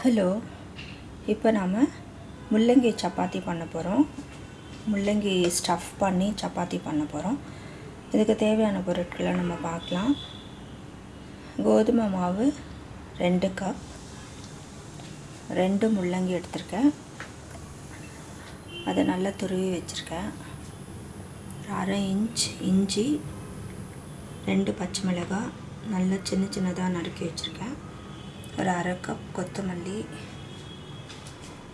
Hello இப்போ நாம் முள்ளங்கி சப்பாத்தி பண்ண போகிறோம் முள்ளங்கி ஸ்டஃப் பண்ணி சப்பாத்தி பண்ண போகிறோம் இதுக்கு தேவையான பொருட்களை நம்ம பார்க்கலாம். கோதுமை மாவு ரெண்டு கப் ரெண்டு முள்ளங்கி எடுத்திருக்கேன். அதை நல்லா துருவி வச்சுருக்கேன். அரை இன்ச் இஞ்சி ரெண்டு பச்சை மிளகாய் நல்லா சின்ன சின்னதாக நறுக்கி வச்சுருக்கேன். ஒரு அரை கப் கொத்தமல்லி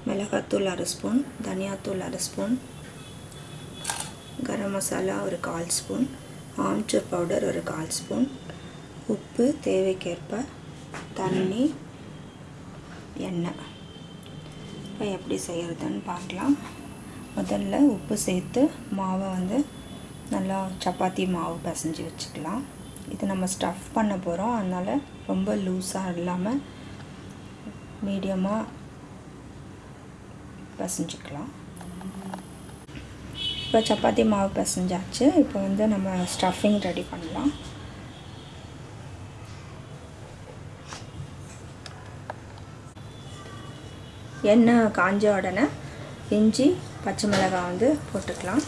மிளகாத்தூள் அரை ஸ்பூன் தனியாத்தூள் அரை ஸ்பூன் கரம் மசாலா ஒரு கால் ஸ்பூன் ஆம்ச்சூர் பவுடர் ஒரு கால் ஸ்பூன் உப்பு தேவைக்கேற்ப தண்ணி எண்ணெய். இப்போ எப்படி செய்கிறதுன்னு பார்க்கலாம். முதல்ல உப்பு சேர்த்து மாவை வந்து நல்லா சப்பாத்தி மாவு பிசைஞ்சு வச்சுக்கலாம். இது நம்ம ஸ்டஃப் பண்ண போகிறோம் அதனால் ரொம்ப லூஸாக இல்லாமல் மீடியமாக பிசைஞ்சிக்கலாம். இப்போ சப்பாத்தி மாவு பிசைஞ்சாச்சு. இப்போ வந்து நம்ம ஸ்டஃபிங் ரெடி பண்ணலாம். எண்ணெய் காஞ்ச உடனே இஞ்சி பச்சை மிளகாய் வந்து போட்டுக்கலாம்.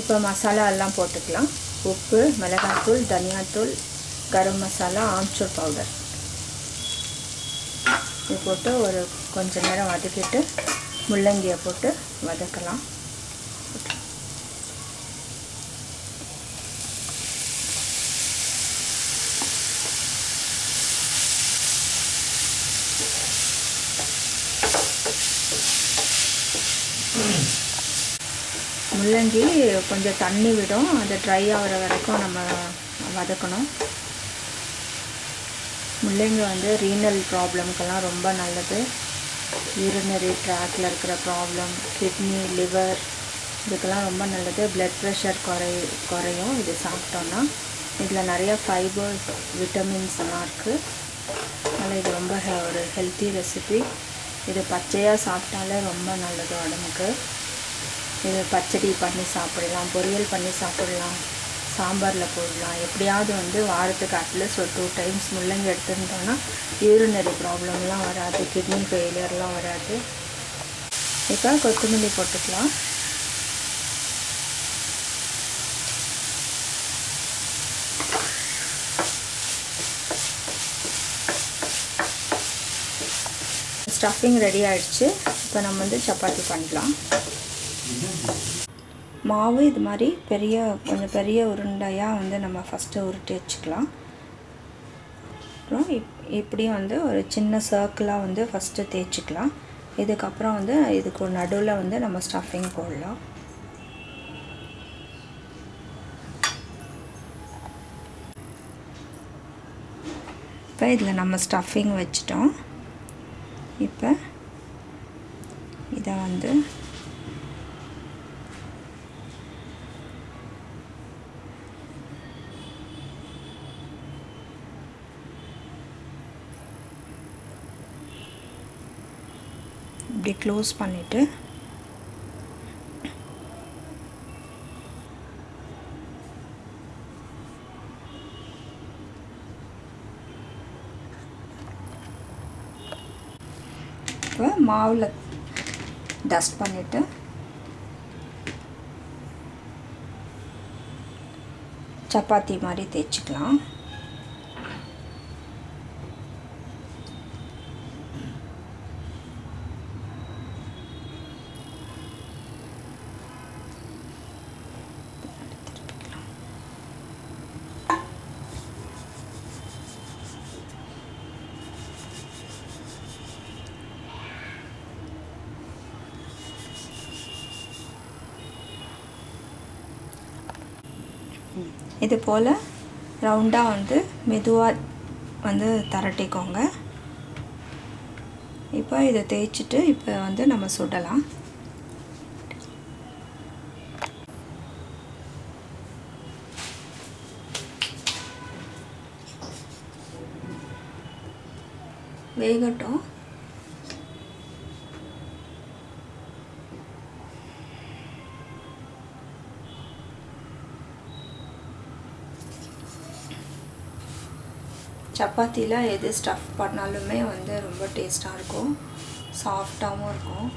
இப்போ மசாலா எல்லாம் போட்டுக்கலாம். உப்பு மிளகாத்தூள் தனியாத்தூள் கரம் மசாலா ஆம்ச்சூர் பவுடர் இது போட்டு ஒரு கொஞ்சம் நேரம் வதக்கிட்டு முள்ளங்கியை போட்டு வதக்கலாம். முள்ளங்கி கொஞ்சம் தண்ணி விடும். அது ட்ரை ஆகிற வரைக்கும் நம்ம வதக்கணும். முள்ளங்கி வந்து ரீனல் ப்ராப்ளம்க்கெல்லாம் ரொம்ப நல்லது. யூரினரி ட்ராக்கில் இருக்கிற ப்ராப்ளம் கிட்னி லிவர் இதுக்கெல்லாம் ரொம்ப நல்லது. பிளட் ப்ரெஷர் குறை குறையும். இது சாப்பிட்டோன்னா இதில் நிறைய ஃபைபர் விட்டமின்ஸ் எல்லாம் இருக்குது அதனால் இது ரொம்ப ஒரு ஹெல்த்தி ரெசிபி இது பச்சையாக சாப்பிட்டாலே ரொம்ப நல்லது உடம்புக்கு. இது பச்சடி பண்ணி சாப்பிடலாம் பொரியல் பண்ணி சாப்பிடலாம் சாம்பாரில் போடலாம். எப்படியாவது வந்து வாரத்துக்கு அட்லீஸ்ட் ஒரு டூ டைம்ஸ் முள்ளங்கி எடுத்துட்டோன்னா யூரினரி ப்ராப்ளம்லாம் வராது கிட்னி ஃபெயிலியர்லாம் வராது. இப்போ கொத்தமல்லி போட்டுக்கலாம். ஸ்டஃபிங் ரெடி ஆகிடுச்சு இப்போ நம்ம வந்து சப்பாத்தி பண்ணலாம் மாவு இது மாதிரி பெரிய கொஞ்சம் பெரிய உருண்டையாக வந்து நம்ம ஃபஸ்ட்டு உருட்டி வச்சுக்கலாம். அப்புறம் இப் இப்படியும் வந்து ஒரு சின்ன சர்க்கிளாக வந்து ஃபஸ்ட்டு தேய்ச்சிக்கலாம். இதுக்கப்புறம் வந்து இதுக்கு நடுவில் வந்து நம்ம ஸ்டஃபிங் போடலாம். இப்போ இதில் நம்ம ஸ்டஃபிங் வச்சிட்டோம். இப்போ இதை வந்து இப்படி க்ளோஸ் பண்ணிவிட்டு இப்போ மாவில் டஸ்ட் பண்ணிவிட்டு சப்பாத்தி மாதிரி தேய்ச்சிக்கலாம். இது போல் ரவுண்டாக வந்து மெதுவாக வந்து தரட்டிக்கோங்க. இப்போ இதை தேய்ச்சிட்டு இப்போ வந்து நம்ம சுடலாம். வேகட்டும். சப்பாத்தியில் எது ஸ்டஃப் பண்ணாலுமே வந்து ரொம்ப டேஸ்ட்டாக இருக்கும். சாஃப்டாகவும் இருக்கும்.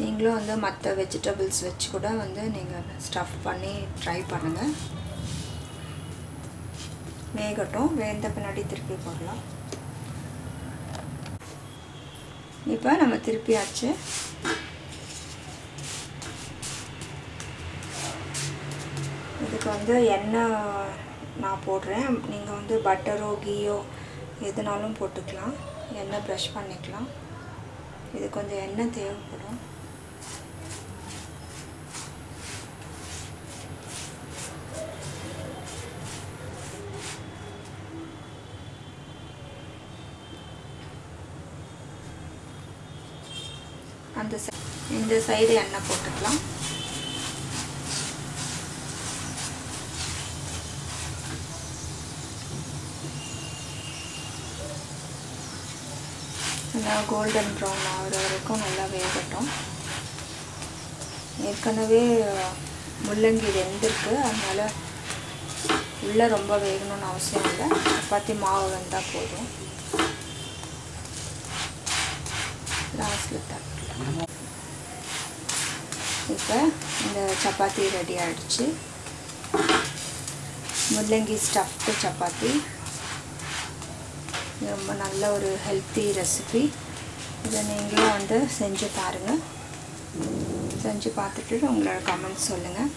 நீங்களும் வந்து மற்ற வெஜிடபிள்ஸ் வச்சு கூட வந்து நீங்கள் ஸ்டஃப் பண்ணி ட்ரை பண்ணுங்கள் வேகட்டும். வேந்த பின்னாடி திருப்பி போடலாம். இப்போ நம்ம திருப்பியாச்சு. இதுக்கு வந்து எண்ணெய் நான் போடுறேன். நீங்கள் வந்து பட்டரோ கீயோ எதுனாலும் போட்டுக்கலாம். எண்ணெய் ப்ரஷ் பண்ணிக்கலாம். இது கொஞ்சம் எண்ணெய் தேவைப்படும். அந்த இந்த சைடு எண்ணெய் போட்டுக்கலாம். நல்லா கோல்டன் ப்ரௌன் ஆகிற வரைக்கும் நல்லா வேகட்டும். ஏற்கனவே முள்ளங்கி வெந்திருக்கு. அதனால் உள்ளே ரொம்ப வேகணும்னு அவசியம் இல்லை. சப்பாத்தி மாவு வெந்தால் போதும். இப்போ இந்த சப்பாத்தி ரெடி ஆகிடுச்சு முள்ளங்கி ஸ்டஃப்டு சப்பாத்தி. இது ரொம்ப நல்ல ஒரு ஹெல்த்தி ரெசிபி இதை நீங்களும் வந்து செஞ்சு பாருங்கள் செஞ்சு பார்த்துட்டு உங்களோட கமெண்ட்ஸ் சொல்லுங்கள்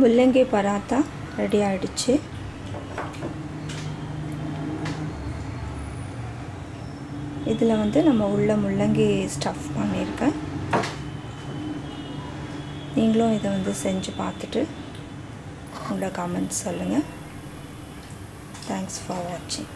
முள்ளங்கி பராத்தா ரெடி ஆகிடுச்சு இதில் வந்து நம்ம உள்ள முள்ளங்கி ஸ்டஃப் பண்ணியிருக்கேன். நீங்களும் இதை வந்து செஞ்சு பார்த்துட்டு உங்களோட கமெண்ட்ஸ் சொல்லுங்கள் தேங்க்ஸ் ஃபார் வாட்சிங்